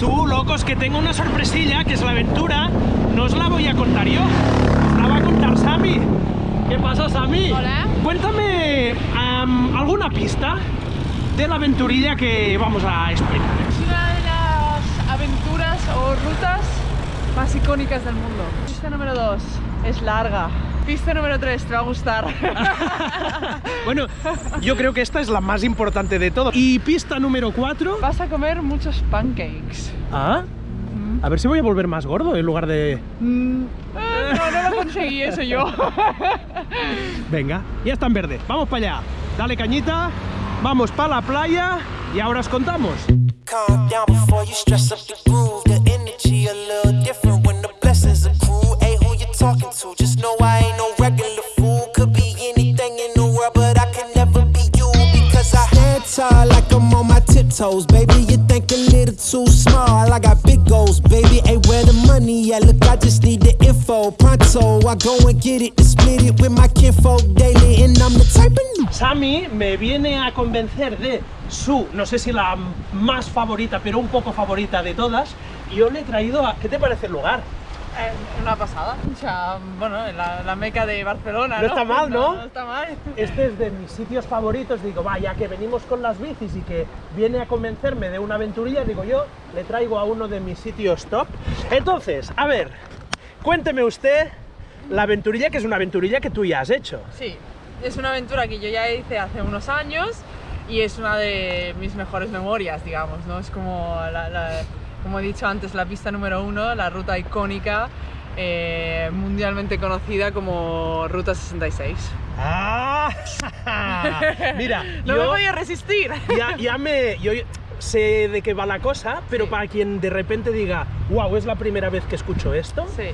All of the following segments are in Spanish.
Tú, locos, que tengo una sorpresilla, que es la aventura. No os la voy a contar yo. Os la va a contar Sammy. ¿Qué pasa, Sammy? Hola. Cuéntame am, alguna pista de la aventurilla que vamos a explicar. Es una de las aventuras o rutas más icónicas del mundo. Pista número 2 es larga. Pista número 3 te va a gustar. Bueno, yo creo que esta es la más importante de todo. Y pista número 4. Vas a comer muchos pancakes. Ah, a ver si voy a volver más gordo en lugar de... Mm, eh, no, no lo conseguí eso yo. Venga, ya está en verde. Vamos para allá. Dale cañita. Vamos para la playa y ahora os contamos. Calm down before tiptoes, baby. You think a little too small. I got big goals, baby. Hey, where the money at? Look, I just need the info. Pronto, I go and get it and split it with my kinfolk daily, and I'm the type of Sammy me viene a convencer de su, no sé si la más favorita, pero un poco favorita de todas. Y yo le he traído a... ¿Qué te parece el lugar? Eh, una pasada. O sea, bueno, la, la meca de Barcelona. No No, está mal, ¿no? No, está mal. Este es de mis sitios favoritos. Digo, vaya, que venimos con las bicis y que viene a convencerme de una aventurilla. Digo, yo le traigo a uno de mis sitios top. Entonces, a ver, cuénteme usted la aventurilla, que es una aventurilla que tú ya has hecho. Sí, es una aventura que yo ya hice hace unos años y es una de mis mejores memorias, digamos, ¿no? Es como, la- la- como he dicho antes, la pista número uno, la ruta icónica, eh, mundialmente conocida como Ruta 66. ¡Ah! Mira, No me voy a resistir. ya, ya me... Yo sé de qué va la cosa, pero Sí. para quien de repente diga, wow, es la primera vez que escucho esto, Sí.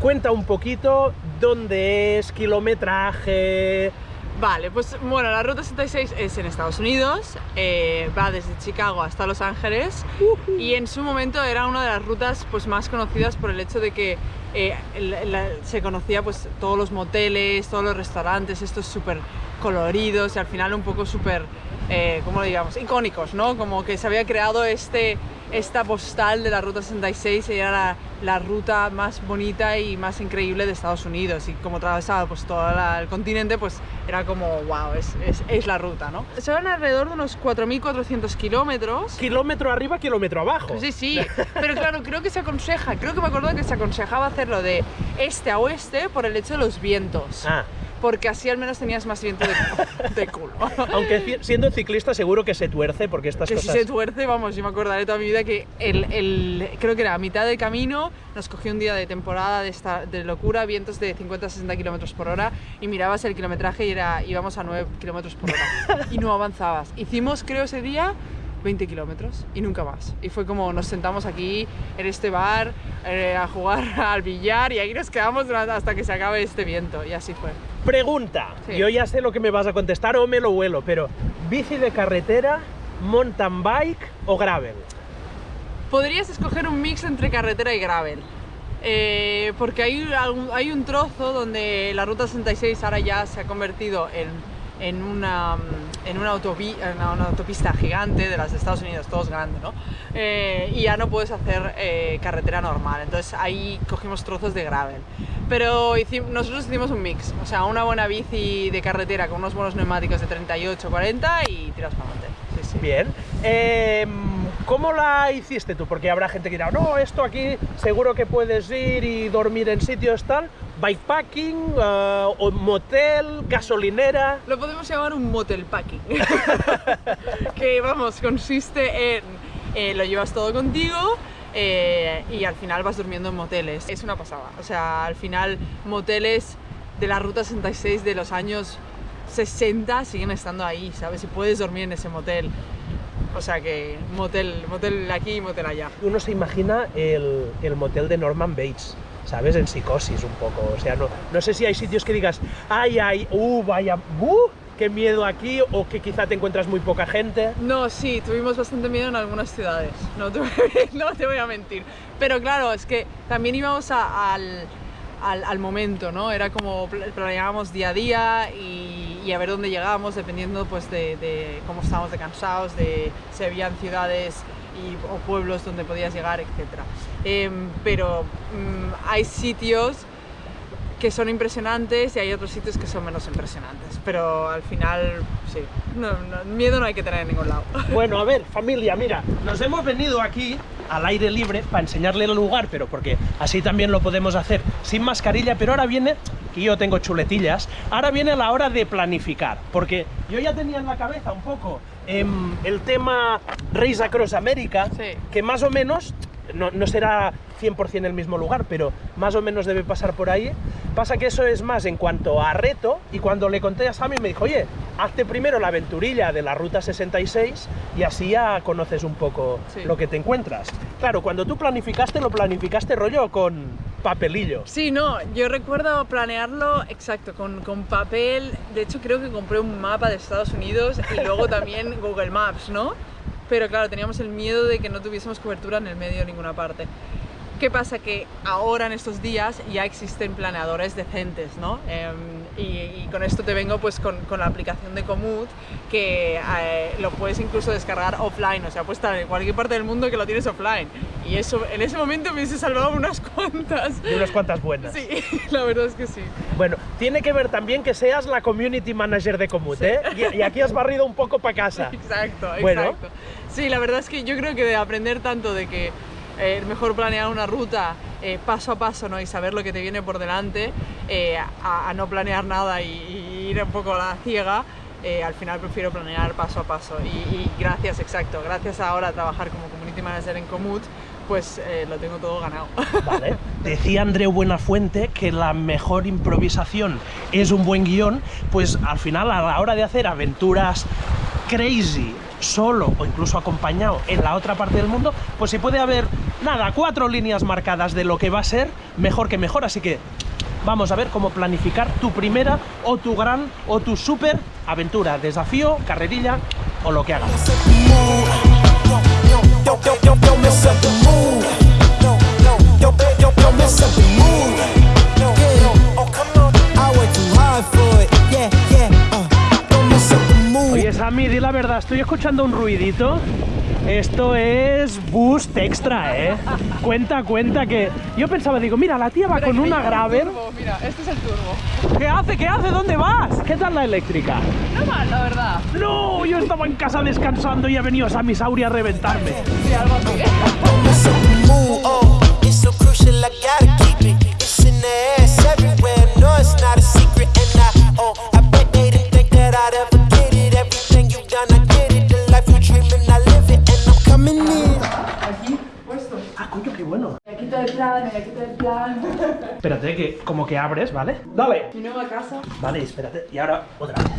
cuenta un poquito dónde es, kilometraje... Vale, pues bueno, la Ruta 66 es en Estados Unidos, eh, va desde Chicago hasta Los Ángeles y en su momento era una de las rutas pues, más conocidas por el hecho de que eh, la- se conocía pues, todos los moteles, todos los restaurantes, estos súper coloridos y al final un poco súper, eh, ¿cómo lo digamos?, icónicos, ¿no? Como que se había creado este, esta postal de la Ruta 66 y era la, la ruta más bonita y más increíble de Estados Unidos y como atravesaba pues todo la- el continente pues era como wow, es, es, es la ruta, ¿no? Se van alrededor de unos 4.400 kilómetros. Kilómetro arriba, kilómetro abajo. Sí, sí, pero claro, creo que se aconseja, creo que me acuerdo que se aconsejaba hacerlo de este a oeste por el hecho de los vientos, Ah, porque así al menos tenías más viento de, de culo. aunque siendo ciclista seguro que se tuerce porque estas Que si cosas... se tuerce, vamos, yo me acordaré toda mi vida que el, el- creo que era a mitad del camino, nos cogió un día de temporada de, esta, de locura, vientos de 50-60 kilómetros por hora y mirabas el kilometraje y era, íbamos a 9 kilómetros por hora y no avanzabas. Hicimos, creo, ese día 20 kilómetros y nunca más. Y fue como nos sentamos aquí en este bar eh, a jugar al billar y ahí nos quedamos hasta que se acabe este viento y así fue. Pregunta, Sí. yo ya sé lo que me vas a contestar o me lo vuelo, pero ¿bici de carretera, mountain bike o gravel? Podrías escoger un mix entre carretera y gravel. Eh, porque hay, hay un trozo donde la ruta 66 ahora ya se ha convertido en, en una, mm, en una, autopista gigante de las de Estados Unidos, todo es grande, ¿no? Eh, y ya no puedes hacer eh, carretera normal, entonces ahí cogimos trozos de gravel. Pero nosotros hicimos un mix, o sea, una buena bici de carretera con unos buenos neumáticos de 38, 40 y tiras para adelante. Sí, sí. Bien. Em, ¿Cómo la hiciste tú? Porque habrá gente que dirá, no, esto aquí seguro que puedes ir y dormir en sitios tal. Bikepacking, eh, o motel, gasolinera. Lo podemos llamar un motel packing. que vamos, consiste en eh, lo llevas todo contigo eh, y al final vas durmiendo en moteles. Es una pasada. O sea, al final moteles de la ruta 66 de los años 60 siguen estando ahí, ¿sabes? Y puedes dormir en ese motel. O sea que motel, motel aquí, motel allá. Uno se imagina el, el motel de Norman Bates. ¿Sabes? En psicosis un poco. O sea, no, no sé si hay sitios que digas, ay, ay, uh, vaya, uh, qué miedo aquí, o que quizá te encuentras muy poca gente. No, sí, tuvimos bastante miedo en algunas ciudades, no te, no te voy a mentir. Pero claro, es que también íbamos a- al, al, al momento, ¿no? Era como pl- planeábamos día a día y, y a ver dónde llegábamos, dependiendo pues de, cómo estábamos de cansados, de si habían ciudades y, o pueblos donde podías llegar, etc. Em, pero mm, hay sitios que son impresionantes y hay otros sitios que son menos impresionantes. Pero al final, sí, no, no, miedo no hay que tener en ningún lado. Bueno, a ver, familia, mira, nos hemos venido aquí al aire libre para enseñarle el lugar, pero porque así también lo podemos hacer sin mascarilla, pero ahora viene, que yo tengo chuletillas, ahora viene la hora de planificar, porque yo ya tenía en la cabeza un poco em, el tema Race Across America, Sí. que más o menos, no, no será 100% el mismo lugar, pero más o menos debe pasar por ahí. Pasa que eso es más en cuanto a reto, y cuando le conté a Sammy me dijo, oye, hazte primero la aventurilla de la Ruta 66 y así ya conoces un poco Sí. lo que te encuentras. Claro, cuando tú planificaste, lo planificaste rollo con papelillo. Sí, no, yo recuerdo planearlo exacto, con, con papel. De hecho, creo que compré un mapa de Estados Unidos y luego también Google Maps, ¿no? Pero claro, teníamos el miedo de que no tuviésemos cobertura en el medio de ninguna parte. ¿Qué pasa? Que ahora en estos días ya existen planeadores decentes, ¿no? Em, y, y con esto te vengo pues con, con la aplicación de Komoot que eh, lo puedes incluso descargar offline, o sea, puedes estar en cualquier parte del mundo que lo tienes offline. Y eso en ese momento me hubiese salvado unas cuantas. Y unas cuantas buenas. Sí, la verdad es que sí. Bueno, tiene que ver también que seas la community manager de Comut, ¿eh? Y, y aquí has barrido un poco para casa. Exacto, Bueno. exacto. Sí, la verdad es que yo creo que de aprender tanto de que eh, mejor planear una ruta eh, paso a paso ¿no? y saber lo que te viene por delante, eh, a, no planear nada y, ir un poco a la ciega, eh, al final prefiero planear paso a paso. Y, gracias, exacto, gracias ahora a trabajar como community manager en Komoot, pues lo tengo todo ganado. Decía Andreu Buenafuente que la mejor improvisación es un buen guion, pues al final a la hora de hacer aventuras crazy, solo o incluso acompañado en la otra parte del mundo, pues si puede haber, nada, cuatro líneas marcadas de lo que va a ser, mejor que mejor, así que vamos a ver cómo planificar tu primera o tu gran o tu super aventura, desafío, carrerilla o lo que hagas. Sammy, di la verdad, estoy escuchando un ruidito. Esto es boost extra, ¿eh? Cuenta, cuenta que... Yo pensaba, digo, mira, la tía va con una Graver. Mira, este es el turbo. ¿Qué hace? ¿Qué hace? ¿Dónde vas? ¿Qué tal la eléctrica? No mal, la verdad. No, yo estaba en casa descansando y ha venido Sammy Sauri a reventarme. Sí, algo así. como que abres, ¿vale? Dale. Mi nueva casa. Vale, espérate. Y ahora otra vez.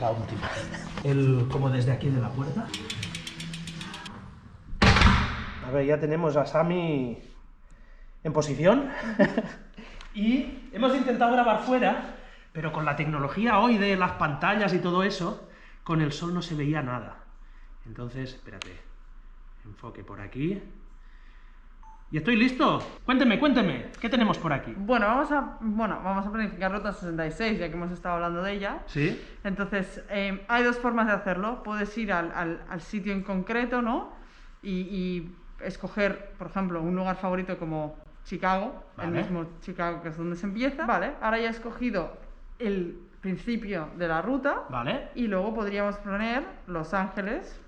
La última. El, como desde aquí de la puerta. A ver, ya tenemos a Sami en posición. y hemos intentado grabar fuera, pero con la tecnología hoy de las pantallas y todo eso, con el sol no se veía nada. Entonces, espérate. Enfoque por aquí. Y estoy listo. Cuénteme, cuénteme. ¿Qué tenemos por aquí? Bueno, vamos a, bueno, vamos a planificar Ruta 66, ya que hemos estado hablando de ella. ¿Sí? Entonces, eh, hay dos formas de hacerlo. Puedes ir al, al- al sitio en concreto, ¿no? Y, y escoger, por ejemplo, un lugar favorito como Chicago, el mismo Chicago que es donde se empieza. Vale, ahora ya he escogido el principio de la ruta ¿Vale? y luego podríamos poner Los Ángeles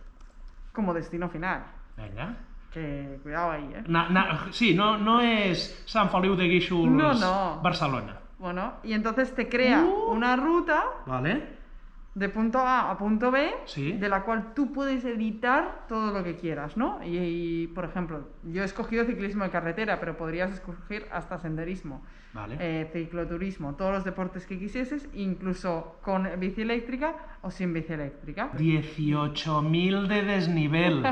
como destino final. Venga. Que cuidado ahí, ¿eh? Na- na- sí, no, no es San Feliu de Guíxols, No, no. Barcelona. Bueno, y entonces te crea Uh. una ruta ¿Vale? De punto A a punto B, Sí. de la cual tú puedes editar todo lo que quieras, ¿no? Y, y, por ejemplo, yo he escogido ciclismo de carretera, pero podrías escoger hasta senderismo, Vale. eh, cicloturismo, todos los deportes que quisieses, incluso con bici eléctrica o sin bici eléctrica. 18.000 de desnivel.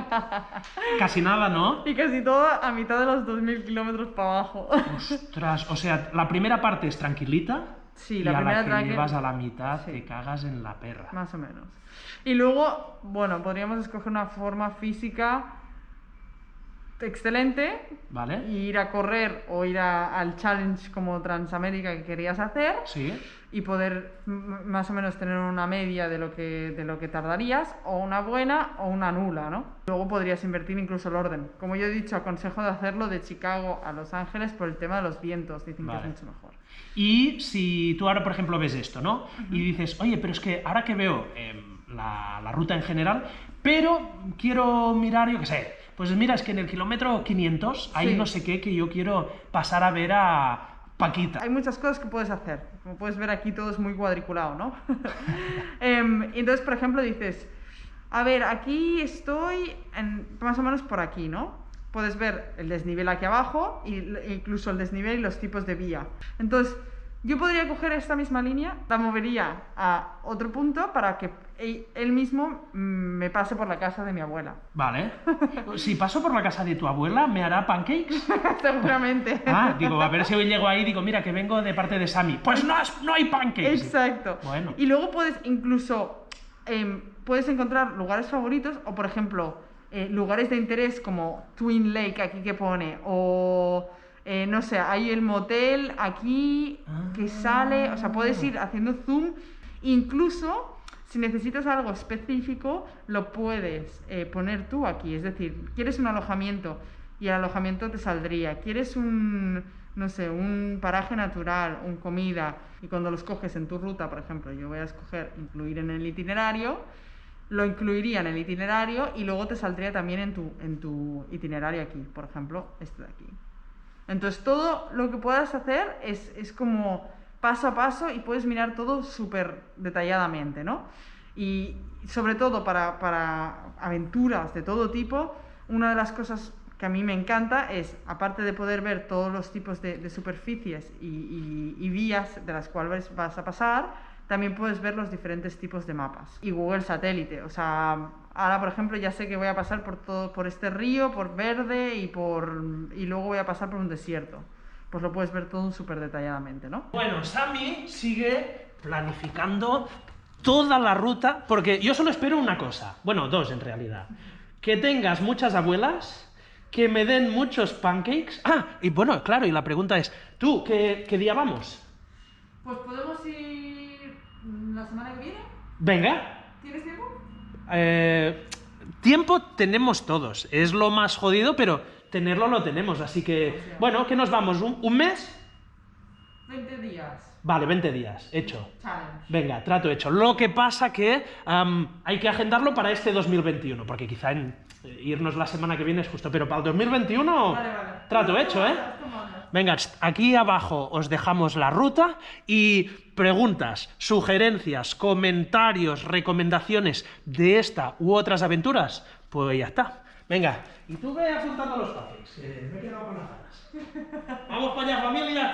Casi nada, ¿no? Y casi todo a mitad de los 2.000 kilómetros para abajo. Ostras, o sea, la primera parte es tranquilita. Sí, y la a primera la que llevas a la mitad Sí. te cagas en la perra. Más o menos. Y luego, bueno, podríamos escoger una forma física excelente. Vale. y Ir a correr o ir a- al challenge como Transamérica que querías hacer Sí. y poder más o menos tener una media de lo que de lo que tardarías o una buena o una nula, ¿no? Luego podrías invertir incluso el orden. Como yo he dicho, aconsejo de hacerlo de Chicago a Los Ángeles por el tema de los vientos, dicen Vale. que es mucho mejor. Y si tú ahora, por ejemplo, ves esto, ¿no? Y dices, oye, pero es que ahora que veo em, la, la ruta en general, pero quiero mirar, yo qué sé, pues mira, es que en el kilómetro 500 hay Sí. no sé qué que yo quiero pasar a ver a Paquita. Hay muchas cosas que puedes hacer. Como puedes ver aquí todo es muy cuadriculado, ¿no? Em, entonces, por ejemplo, dices, a ver, aquí estoy en- más o menos por aquí, ¿no? Puedes ver el desnivel aquí abajo y l- incluso el desnivel y los tipos de vía. Entonces, yo podría coger esta misma línea, la movería a otro punto para que e- él mismo mm, me pase por la casa de mi abuela. Vale. Si paso por la casa de tu abuela, ¿me hará pancakes? Seguramente. Ah, digo, a ver si hoy llego ahí digo, mira, que vengo de parte de Sammy. Pues no, no hay pancakes. Exacto. Bueno. Y luego puedes incluso em, puedes encontrar lugares favoritos o por ejemplo eh, lugares de interés como Twin Lake aquí que pone o eh, no sé hay el motel aquí que sale o sea puedes ir haciendo zoom incluso si necesitas algo específico lo puedes eh, poner tú aquí es decir quieres un alojamiento y el alojamiento te saldría quieres un no sé, un paraje natural, un comida, y cuando los coges en tu ruta, por ejemplo, yo voy a escoger incluir en el itinerario, lo incluiría en el itinerario y luego te saldría también en tu, en tu itinerario aquí, por ejemplo, este de aquí. Entonces todo lo que puedas hacer es, es como paso a paso y puedes mirar todo súper detalladamente, ¿no? Y sobre todo para, para aventuras de todo tipo, una de las cosas que a mí me encanta es, aparte de poder ver todos los tipos de, superficies y vías de las cuales vas a pasar, también puedes ver los diferentes tipos de mapas. Y Google Satélite, o sea, ahora por ejemplo ya sé que voy a pasar por todo, por este río, por verde y por y luego voy a pasar por un desierto. Pues lo puedes ver todo súper detalladamente, ¿no? Bueno, Sammy sigue planificando toda la ruta, porque yo solo espero una cosa, bueno, dos en realidad. Que tengas muchas abuelas, que me den muchos pancakes. Ah, y bueno, claro, y la pregunta es, ¿tú qué, qué día vamos? Pues podemos ir la semana que viene. Venga. ¿Tienes tiempo? Eh, tiempo tenemos todos, es lo más jodido, pero tenerlo lo tenemos, así que, bueno, ¿qué nos vamos? ¿Un, un mes? 20 días. Vale, 20 días, hecho. Challenge. Venga, trato hecho. Lo que pasa que hay que agendarlo para este 2021, porque quizá en, eh, irnos la semana que viene es justo, pero para el 2021 Vale, vale. trato hecho, ¿eh? Venga, aquí abajo os dejamos la ruta y preguntas, sugerencias, comentarios, recomendaciones de esta u otras aventuras, pues ya está. Venga, y tú ve apuntando los papeles, que me he quedado con las ganas. ¡Vamos para allá, familia!